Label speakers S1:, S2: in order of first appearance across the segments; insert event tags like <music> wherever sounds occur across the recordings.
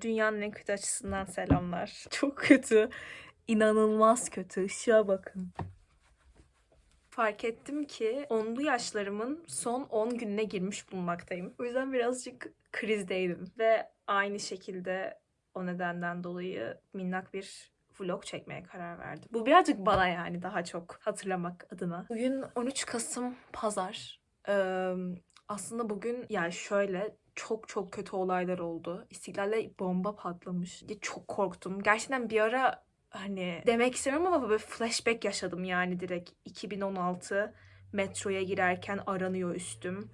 S1: Dünyanın en kötü açısından selamlar. <laughs> Çok kötü. İnanılmaz kötü. Işığa bakın. Fark ettim ki 10'lu yaşlarımın son 10 gününe girmiş bulunmaktayım. O yüzden birazcık krizdeydim. Ve aynı şekilde o nedenden dolayı minnak bir vlog çekmeye karar verdim. Bu birazcık bana yani daha çok hatırlamak adına. Bugün 13 Kasım Pazar. Ee, aslında bugün yani şöyle çok çok kötü olaylar oldu. İstiklal'de bomba patlamış. Çok korktum. Gerçekten bir ara hani demek istemiyorum ama böyle flashback yaşadım yani direkt 2016 metroya girerken aranıyor üstüm.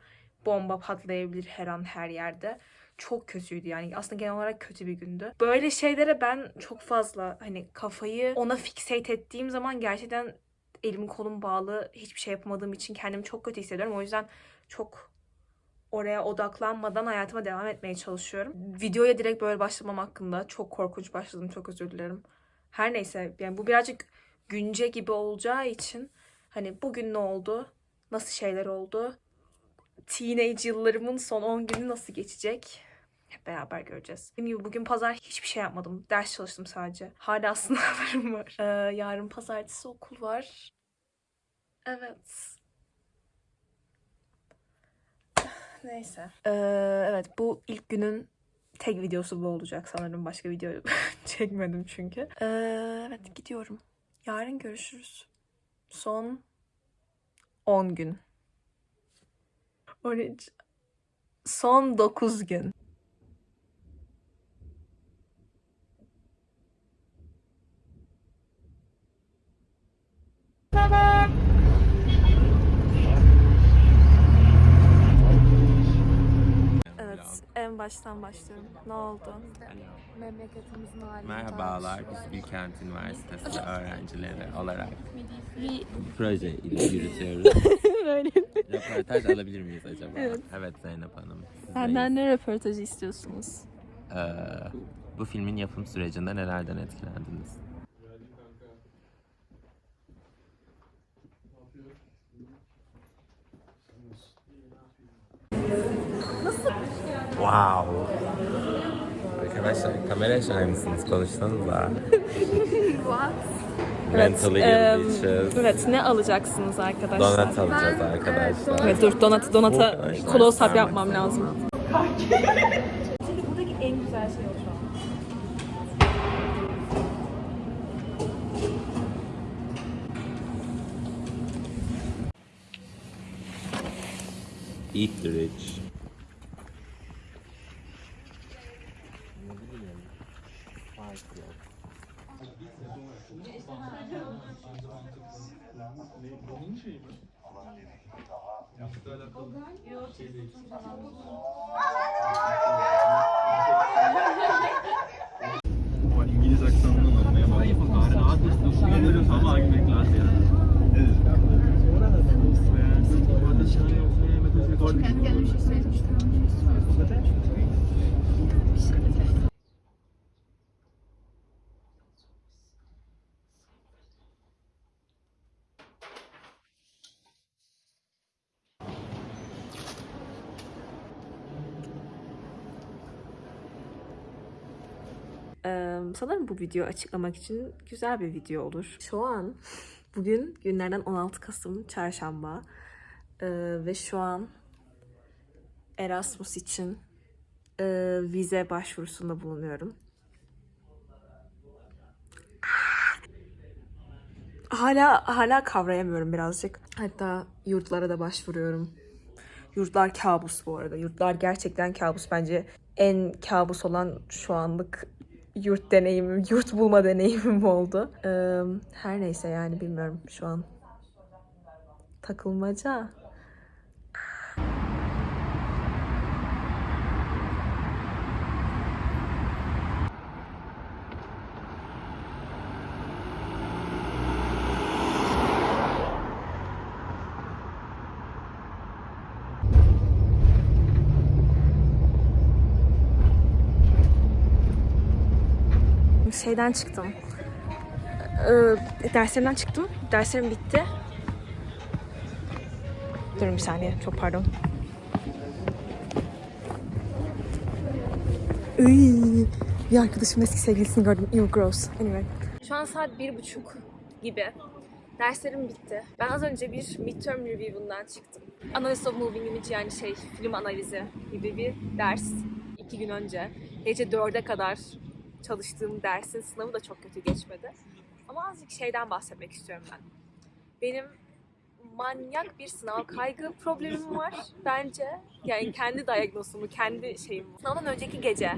S1: Bomba patlayabilir her an her yerde. Çok kötüydü yani. Aslında genel olarak kötü bir gündü. Böyle şeylere ben çok fazla hani kafayı ona fixate ettiğim zaman gerçekten elim kolum bağlı hiçbir şey yapamadığım için kendimi çok kötü hissediyorum. O yüzden çok oraya odaklanmadan hayatıma devam etmeye çalışıyorum. Videoya direkt böyle başlamam hakkında çok korkunç başladım. Çok özür dilerim. Her neyse yani bu birazcık günce gibi olacağı için hani bugün ne oldu? Nasıl şeyler oldu? Teenage yıllarımın son 10 günü nasıl geçecek? Hep beraber göreceğiz. Dediğim gibi bugün pazar hiçbir şey yapmadım. Ders çalıştım sadece. Hala <laughs> sınavlarım var. Ee, yarın pazartesi okul var. Evet. Neyse. Ee, evet bu ilk günün tek videosu bu olacak sanırım. Başka video <laughs> çekmedim çünkü. Ee, evet gidiyorum. Yarın görüşürüz. Son 10 gün. 13. Son 9 gün. Evet, en baştan başlıyorum. Ne oldu?
S2: Memleketimizin halini
S3: Merhabalar, biz Bilkent Üniversitesi öğrencileri olarak
S1: Bir
S3: proje ile yürütüyoruz. <laughs>
S1: böyle.
S3: Röportaj alabilir miyiz acaba?
S1: Evet.
S3: Zeynep Hanım.
S1: Benden ne röportajı istiyorsunuz?
S3: Ee, bu filmin yapım sürecinde nelerden etkilendiniz? Wow. Arkadaşlar kamera açar mısınız? Konuşsanıza. <laughs> Mentally
S1: em,
S3: ill bitches.
S1: evet, ne alacaksınız arkadaşlar?
S3: Donat alacağız arkadaşlar.
S1: Evet dur donat donata
S3: Arkadaşlar,
S1: close up yapmam lazım. Çünkü buradaki en güzel şey o şu an.
S3: Eat the rich.
S4: See.
S1: Ee, sanırım bu video açıklamak için güzel bir video olur. Şu an <laughs> bugün günlerden 16 Kasım Çarşamba ve şu an Erasmus için vize başvurusunda bulunuyorum. Hala hala kavrayamıyorum birazcık. Hatta yurtlara da başvuruyorum. Yurtlar kabus bu arada. Yurtlar gerçekten kabus. Bence en kabus olan şu anlık yurt deneyimim, <laughs> yurt bulma deneyimim oldu. Ee, her neyse yani bilmiyorum şu an. Takılmaca. Şeyden çıktım. Ee, derslerimden çıktım. Derslerim bitti. Durun bir saniye. Çok pardon. Iy.
S2: Bir arkadaşım eski sevgilisini gördüm. Ew gross. Anyway.
S1: Şu an saat bir buçuk gibi. Derslerim bitti. Ben az önce bir midterm review'undan çıktım. Analysis of Moving Image yani şey film analizi gibi bir ders. iki gün önce. Gece dörde kadar çalıştığım dersin sınavı da çok kötü geçmedi. Ama azıcık şeyden bahsetmek istiyorum ben. Benim manyak bir sınav kaygı problemim var bence. Yani kendi diagnozumu, kendi şeyim. Sınavdan önceki gece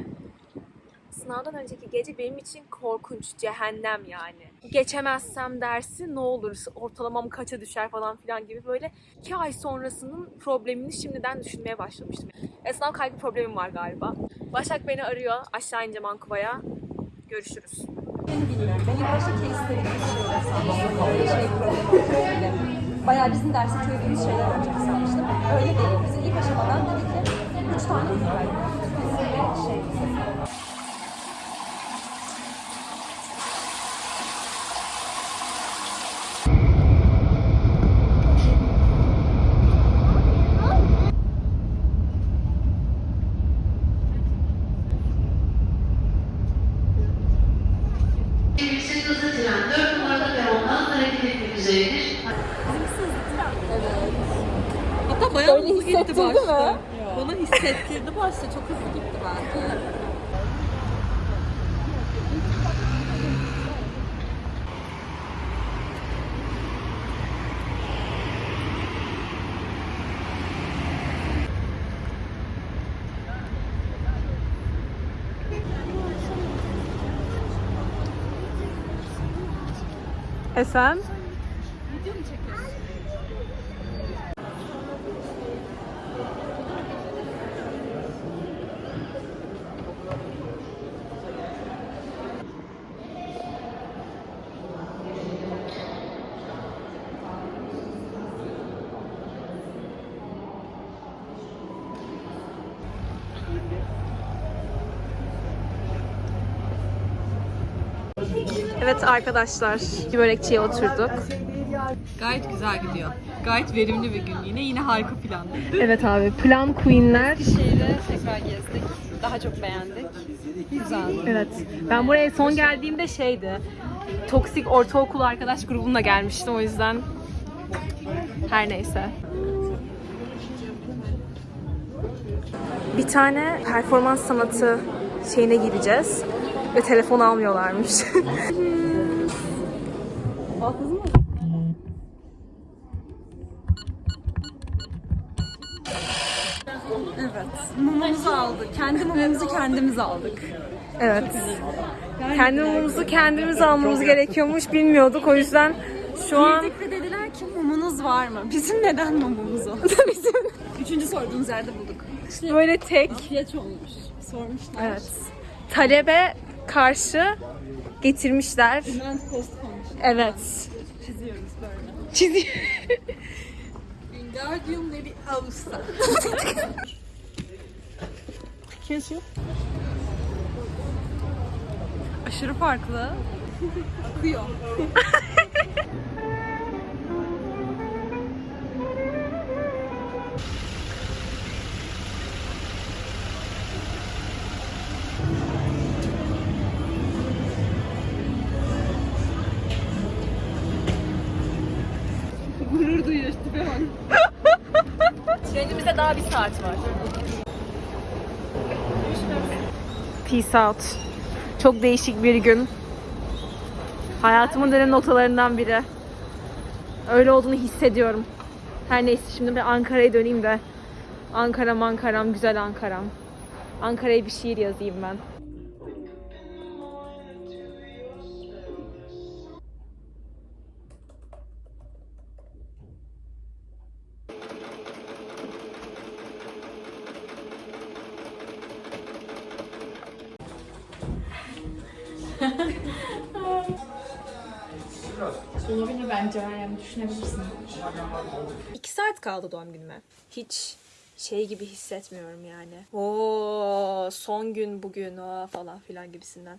S1: sınavdan önceki gece benim için korkunç, cehennem yani. Geçemezsem dersi ne olur, ortalamam kaça düşer falan filan gibi böyle iki ay sonrasının problemini şimdiden düşünmeye başlamıştım. E, sınav kaygı problemim var galiba. Başak beni arıyor, aşağı ineceğim Ankuva'ya. Görüşürüz.
S5: Bayağı bizim dersi çözdüğümüz şeyler olacak sanmıştım. Öyle değil. Bize ilk aşamadan dedi ki üç tane var. Şey, gitti başta. Bana hissettirdi başta. Çok hızlı gitti bence.
S1: Esen? Evet arkadaşlar, börekçiye oturduk.
S6: Gayet güzel gidiyor. Gayet verimli bir gün yine. Yine harika planlı.
S1: Evet abi, plan queenler.
S6: Şeyde tekrar gezdik. Daha çok beğendik. Güzel.
S1: Evet. Ben buraya son geldiğimde şeydi. Toksik ortaokul arkadaş grubumla gelmiştim o yüzden. Her neyse. Bir tane performans sanatı şeyine gireceğiz. Ve telefon almıyorlarmış.
S6: Mumumuzu aldık. Kendi mumumuzu kendimiz aldık.
S1: evet. Kendi mumumuzu kendimiz almamız gerekiyormuş bilmiyorduk. O yüzden şu an
S6: Girdik ve dediler ki mumunuz var mı? Bizim neden mumumuz oldu? <laughs> Bizim. Üçüncü sorduğumuz yerde bulduk.
S1: böyle tek
S6: İhtiyaç olmuş. Sormuşlar.
S1: Evet. Talebe karşı getirmişler. Evet.
S6: Çiziyoruz böyle.
S1: Çiziyor.
S6: Wingardium Leviosa.
S1: Kesiyor.
S6: Aşırı farklı. Akıyor.
S1: Peace out. Çok değişik bir gün. Hayatımın dönem notalarından biri. Öyle olduğunu hissediyorum. Her neyse şimdi bir Ankara'ya döneyim de. Ankara'm Ankara'm güzel Ankara'm. Ankara'ya bir şiir yazayım ben. Düşünebilirsin. İki saat kaldı doğum günüme. Hiç şey gibi hissetmiyorum yani. Oo son gün bugün aa, falan filan gibisinden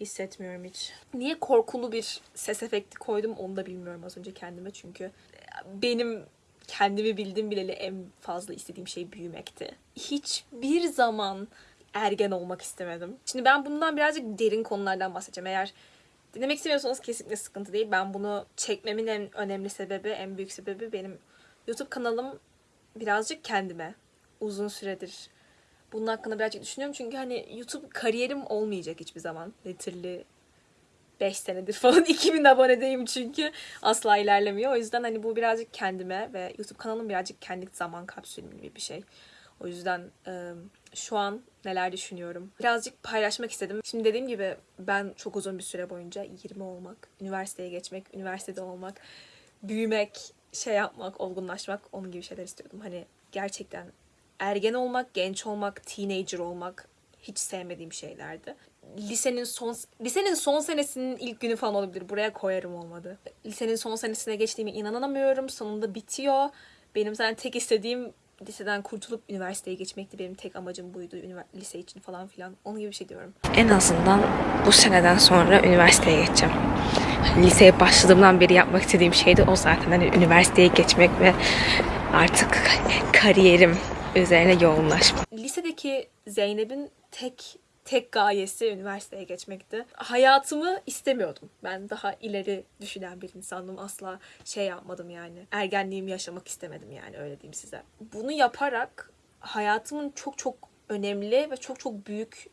S1: hissetmiyorum hiç. Niye korkulu bir ses efekti koydum onu da bilmiyorum az önce kendime çünkü benim kendimi bildim bileli en fazla istediğim şey büyümekti. Hiçbir zaman ergen olmak istemedim. Şimdi ben bundan birazcık derin konulardan bahsedeceğim. Eğer dinlemek istemiyorsanız kesinlikle sıkıntı değil. Ben bunu çekmemin en önemli sebebi, en büyük sebebi benim YouTube kanalım birazcık kendime uzun süredir bunun hakkında birazcık düşünüyorum. Çünkü hani YouTube kariyerim olmayacak hiçbir zaman. Literally 5 senedir <laughs> falan 2000 abonedeyim çünkü asla ilerlemiyor. O yüzden hani bu birazcık kendime ve YouTube kanalım birazcık kendi zaman kapsülüm gibi bir şey. O yüzden e, şu an neler düşünüyorum. Birazcık paylaşmak istedim. Şimdi dediğim gibi ben çok uzun bir süre boyunca 20 olmak, üniversiteye geçmek, üniversitede olmak, büyümek, şey yapmak, olgunlaşmak, onun gibi şeyler istiyordum. Hani gerçekten ergen olmak, genç olmak, teenager olmak hiç sevmediğim şeylerdi. Lisenin son lisenin son senesinin ilk günü falan olabilir. Buraya koyarım olmadı. Lisenin son senesine geçtiğime inanamıyorum. Sonunda bitiyor. Benim zaten tek istediğim liseden kurtulup üniversiteye geçmekti. Benim tek amacım buydu. Ünivers- lise için falan filan. Onun gibi bir şey diyorum. En azından bu seneden sonra üniversiteye geçeceğim. Liseye başladığımdan beri yapmak istediğim şeydi o zaten. Hani üniversiteye geçmek ve artık kariyerim üzerine yoğunlaşmak. Lisedeki Zeynep'in tek tek gayesi üniversiteye geçmekti. Hayatımı istemiyordum. Ben daha ileri düşünen bir insandım. Asla şey yapmadım yani. Ergenliğimi yaşamak istemedim yani öyle diyeyim size. Bunu yaparak hayatımın çok çok önemli ve çok çok büyük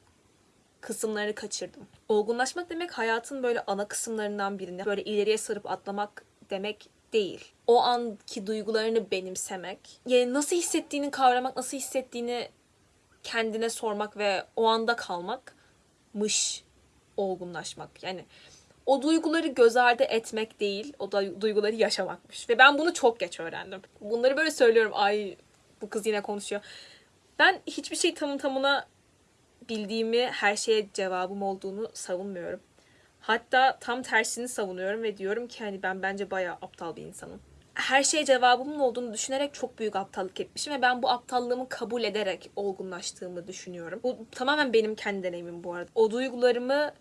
S1: kısımlarını kaçırdım. Olgunlaşmak demek hayatın böyle ana kısımlarından birini böyle ileriye sarıp atlamak demek değil. O anki duygularını benimsemek, yani nasıl hissettiğini kavramak, nasıl hissettiğini kendine sormak ve o anda kalmakmış olgunlaşmak. Yani o duyguları göz ardı etmek değil, o da duyguları yaşamakmış. Ve ben bunu çok geç öğrendim. Bunları böyle söylüyorum, ay bu kız yine konuşuyor. Ben hiçbir şey tamı tamına bildiğimi, her şeye cevabım olduğunu savunmuyorum. Hatta tam tersini savunuyorum ve diyorum ki hani ben bence bayağı aptal bir insanım. Her şeye cevabımın olduğunu düşünerek çok büyük aptallık etmişim ve ben bu aptallığımı kabul ederek olgunlaştığımı düşünüyorum. Bu tamamen benim kendi deneyimim bu arada. O duygularımı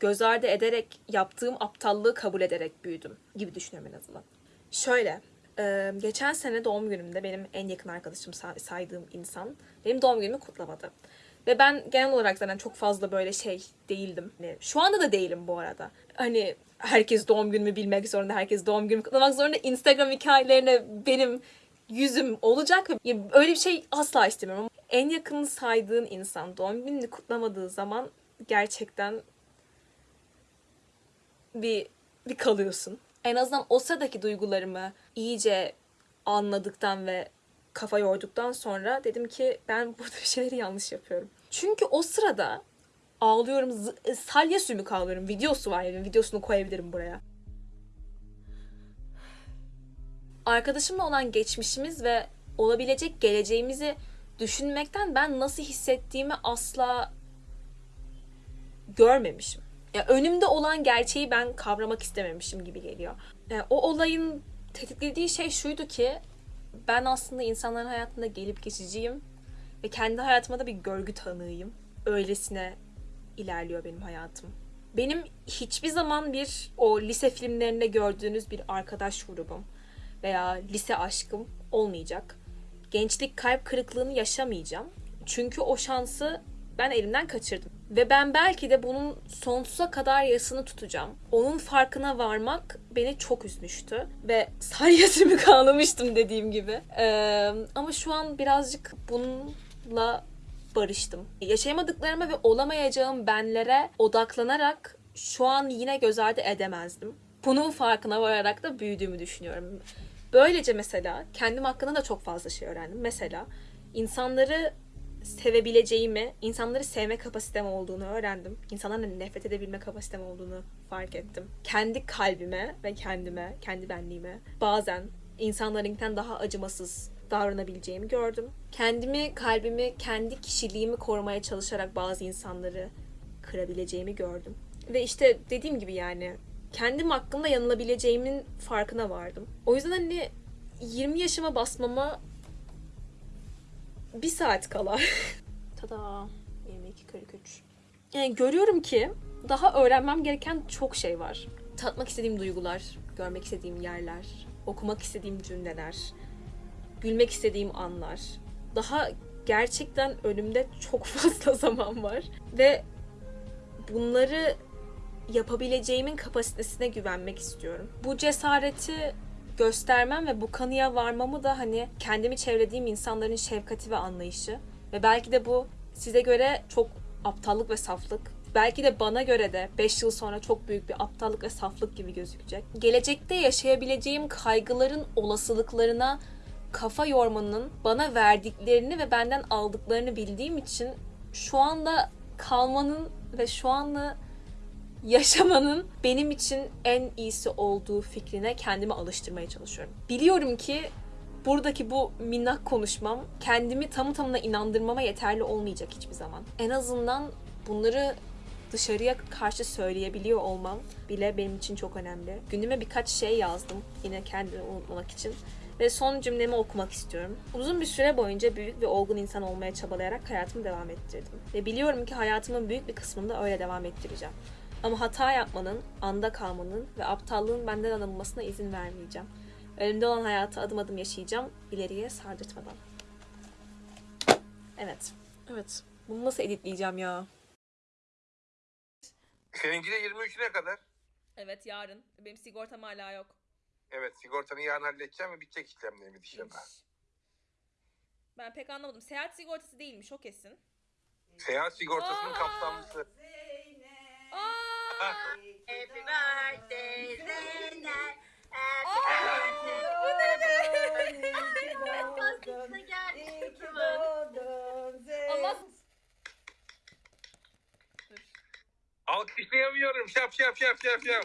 S1: göz ardı ederek yaptığım aptallığı kabul ederek büyüdüm gibi düşünüyorum en azından. Şöyle, e, geçen sene doğum günümde benim en yakın arkadaşım say- saydığım insan benim doğum günümü kutlamadı. Ve ben genel olarak zaten çok fazla böyle şey değildim. Hani şu anda da değilim bu arada. Hani herkes doğum günümü bilmek zorunda, herkes doğum günümü kutlamak zorunda. Instagram hikayelerine benim yüzüm olacak ve öyle bir şey asla istemiyorum. En yakın saydığın insan doğum gününü kutlamadığı zaman gerçekten bir bir kalıyorsun. En azından o sıradaki duygularımı iyice anladıktan ve kafa yorduktan sonra dedim ki ben <laughs> burada bir şeyleri yanlış yapıyorum. Çünkü o sırada ağlıyorum, zı- salya sümük ağlıyorum. Videosu var yani videosunu koyabilirim buraya. Arkadaşımla olan geçmişimiz ve olabilecek geleceğimizi düşünmekten ben nasıl hissettiğimi asla görmemişim. Ya önümde olan gerçeği ben kavramak istememişim gibi geliyor. Yani o olayın tetiklediği şey şuydu ki ben aslında insanların hayatında gelip geçiciyim ve kendi hayatıma da bir görgü tanığıyım. Öylesine ilerliyor benim hayatım. Benim hiçbir zaman bir o lise filmlerinde gördüğünüz bir arkadaş grubum veya lise aşkım olmayacak. Gençlik kalp kırıklığını yaşamayacağım. Çünkü o şansı ben elimden kaçırdım. Ve ben belki de bunun sonsuza kadar yasını tutacağım. Onun farkına varmak beni çok üzmüştü. Ve <laughs> salyasımı ağlamıştım dediğim gibi. Ee, ama şu an birazcık bununla barıştım. Yaşayamadıklarıma ve olamayacağım benlere odaklanarak şu an yine göz ardı edemezdim. Bunun farkına vararak da büyüdüğümü düşünüyorum. Böylece mesela kendim hakkında da çok fazla şey öğrendim. Mesela insanları sevebileceğimi, insanları sevme kapasitem olduğunu öğrendim. İnsanlarla nefret edebilme kapasitem olduğunu fark ettim. Kendi kalbime ve kendime, kendi benliğime bazen insanlarınkinden daha acımasız davranabileceğimi gördüm. Kendimi, kalbimi, kendi kişiliğimi korumaya çalışarak bazı insanları kırabileceğimi gördüm. Ve işte dediğim gibi yani kendim hakkında yanılabileceğimin farkına vardım. O yüzden hani 20 yaşıma basmama bir saat kala. Tada 22.43. Yani görüyorum ki daha öğrenmem gereken çok şey var. Tatmak istediğim duygular, görmek istediğim yerler, okumak istediğim cümleler, gülmek istediğim anlar. Daha gerçekten önümde çok <laughs> fazla zaman var ve bunları yapabileceğimin kapasitesine güvenmek istiyorum. Bu cesareti göstermem ve bu kanıya varmamı da hani kendimi çevrediğim insanların şefkati ve anlayışı ve belki de bu size göre çok aptallık ve saflık. Belki de bana göre de 5 yıl sonra çok büyük bir aptallık ve saflık gibi gözükecek. Gelecekte yaşayabileceğim kaygıların olasılıklarına kafa yormanın bana verdiklerini ve benden aldıklarını bildiğim için şu anda kalmanın ve şu anda yaşamanın benim için en iyisi olduğu fikrine kendimi alıştırmaya çalışıyorum. Biliyorum ki buradaki bu minnak konuşmam kendimi tamı tamına inandırmama yeterli olmayacak hiçbir zaman. En azından bunları dışarıya karşı söyleyebiliyor olmam bile benim için çok önemli. Günüme birkaç şey yazdım yine kendimi unutmamak için. Ve son cümlemi okumak istiyorum. Uzun bir süre boyunca büyük ve olgun insan olmaya çabalayarak hayatımı devam ettirdim. Ve biliyorum ki hayatımın büyük bir kısmında öyle devam ettireceğim. Ama hata yapmanın, anda kalmanın ve aptallığın benden alınmasına izin vermeyeceğim. Önümde olan hayatı adım adım yaşayacağım, ileriye sardırtmadan. Evet. Evet. Bunu nasıl editleyeceğim ya?
S7: Seninki de 23'üne kadar.
S1: Evet yarın. Benim sigortam hala yok.
S7: Evet sigortanı yarın halledeceğim ve bitecek işlemlerimiz inşallah.
S1: Ben pek anlamadım. Seyahat sigortası değilmiş o kesin.
S7: Seyahat sigortasının
S1: Aa!
S7: kapsamlısı.
S1: Aa! <laughs>
S8: Happy birthday Zeynep.
S1: Allah
S7: Alkışlayamıyorum. Şap şap şap şap şap.